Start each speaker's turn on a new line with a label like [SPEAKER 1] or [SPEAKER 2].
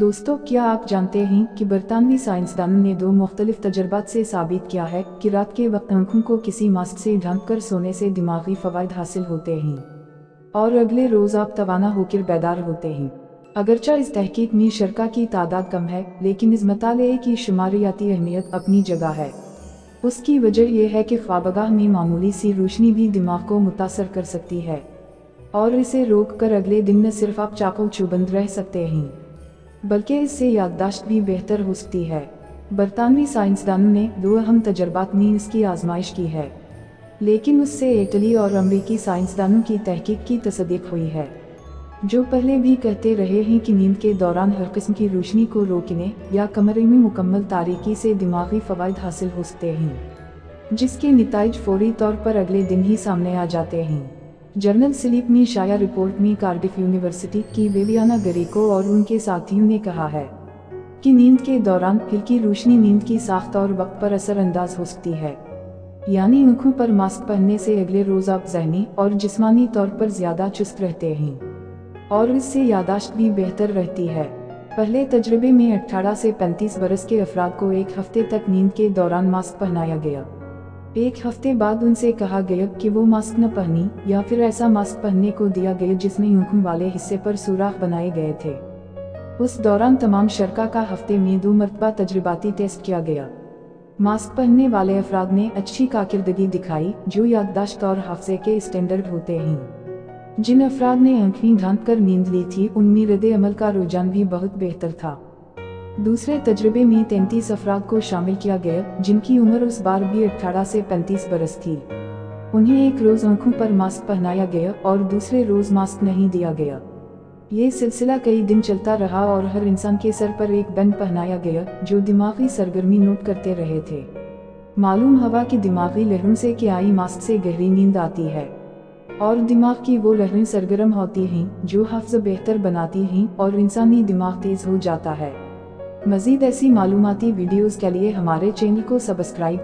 [SPEAKER 1] دوستو، کیا آپ جانتے ہیں کہ برطانوی سائنسدانوں نے دو مختلف تجربات سے ثابت کیا ہے کہ رات کے وقت آنکھوں کو کسی ماسک سے ڈھانک کر سونے سے دماغی فوائد حاصل ہوتے ہیں اور اگلے روز آپ توانا ہو کر بیدار ہوتے ہیں؟ اگرچہ اس تحقیق میں شرکا کی تعداد کم ہے، لیکن اس مطالعے کی شماریاتی اہمیت اپنی جگہ ہے۔ اس کی وجہ یہ ہے کہ خوابگاہ میں معمولی سی روشنی بھی دماغ کو متاثر کر سکتی ہے اور اسے روک کر اگلے دن نہ صرف آپ چاقو چوبند رہ سکتے ہیں۔ بلکہ اس سے یادداشت بھی بہتر ہو سکتی ہے۔ برطانوی سائنسدانوں نے دو اہم تجربات میں اس کی آزمائش کی ہے، لیکن اس سے اٹلی اور امریکی سائنسدانوں کی تحقیق کی تصدیق ہوئی ہے، جو پہلے بھی کہتے رہے ہیں کہ نیند کے دوران ہر قسم کی روشنی کو روکنے یا کمرے میں مکمل تاریکی سے دماغی فوائد حاصل ہو سکتے ہیں، جس کے نتائج فوری طور پر اگلے دن ہی سامنے آ جاتے ہیں۔ جرنل سلیپ میں شائع رپورٹ میں کارڈف یونیورسٹی کی ویویانا گریکو اور ان کے ساتھیوں نے کہا ہے کہ نیند کے دوران ہلکی روشنی نیند کی ساخت اور وقت پر اثر انداز ہو سکتی ہے۔ یعنی انکھوں پر ماسک پہننے سے اگلے روز آپ ذہنی اور جسمانی طور پر زیادہ چست رہتے ہیں۔ اور اس سے یاداشت بھی بہتر رہتی ہے۔ پہلے تجربے میں اٹھارہ سے پینتیس برس کے افراد کو ایک ہفتے تک نیند کے دوران ماسک پہنایا گیا۔ ایک ہفتے بعد ان سے کہا گیا کہ وہ ماسک نہ پہنی یا پھر ایسا ماسک پہننے کو دیا گیا جس میں انکھوں والے حصے پر سوراخ بنائے گئے تھے۔ اس دوران تمام شرکا کا ہفتے میں دو مرتبہ تجرباتی ٹیسٹ کیا گیا۔ ماسک پہننے والے افراد نے اچھی کاکردگی دکھائی جو یادداشت اور حفظے کے اسٹینڈرڈ ہوتے ہیں۔ جن افراد نے آنکھیں ڈھانک کر نیند لی تھی، ان میں رد عمل کا رجحان بھی بہت بہتر تھا۔ دوسرے تجربے میں تینتیس افراد کو شامل کیا گیا، جن کی عمر اس بار بھی اٹھارہ سے پینتیس برس تھی۔ انہیں ایک روز آنکھوں پر ماسک پہنایا گیا اور دوسرے روز ماسک نہیں دیا گیا۔ یہ سلسلہ کئی دن چلتا رہا اور ہر انسان کے سر پر ایک بند پہنایا گیا، جو دماغی سرگرمی نوٹ کرتے رہے تھے۔ معلوم ہوا کہ دماغی لہروں سے کیا آئی ماسک سے گہری نیند آتی ہے۔ اور دماغ کی وہ لہریں سرگرم ہوتی ہیں، جو حفظ بہتر بناتی ہیں اور انسانی دماغ تیز ہو جاتا ہے۔ مزید ایسی معلوماتی ویڈیوز کے لیے ہمارے چینل کو سبسکرائب